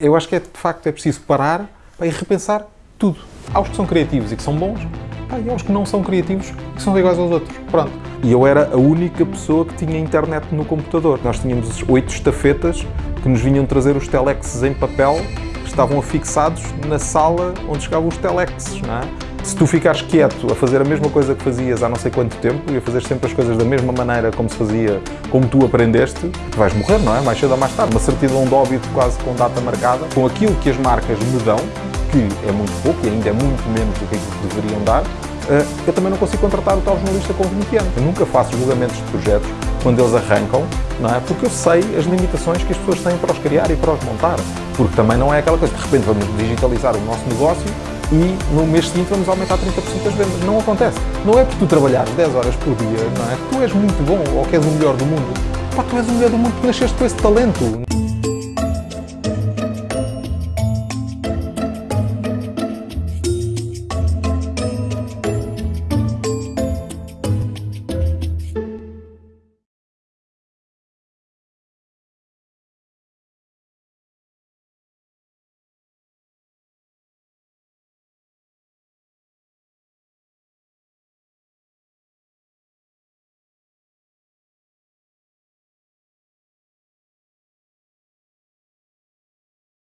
Eu acho que é, de facto é preciso parar pá, e repensar tudo. Há os que são criativos e que são bons, pá, e há os que não são criativos e que são iguais aos outros. Pronto. E eu era a única pessoa que tinha internet no computador. Nós tínhamos oito estafetas que nos vinham trazer os telexes em papel que estavam afixados na sala onde chegavam os telexes, não é? Se tu ficares quieto a fazer a mesma coisa que fazias há não sei quanto tempo e a fazer sempre as coisas da mesma maneira como se fazia, como tu aprendeste, vais morrer, não é? Mais cedo ou mais tarde. Uma certidão de óbito quase com data marcada, com aquilo que as marcas me dão, que é muito pouco e ainda é muito menos do que aquilo que deveriam dar, eh, eu também não consigo contratar o tal jornalista com 20 anos. Eu nunca faço julgamentos de projetos quando eles arrancam, não é? Porque eu sei as limitações que as pessoas têm para os criar e para os montar. Porque também não é aquela coisa, de repente vamos digitalizar o nosso negócio e no mês seguinte vamos aumentar 30% das vendas. Não acontece. Não é porque tu trabalhares 10 horas por dia, não é? Tu és muito bom ou que és o melhor do mundo. Pá, tu és o melhor do mundo porque nasceste com esse talento.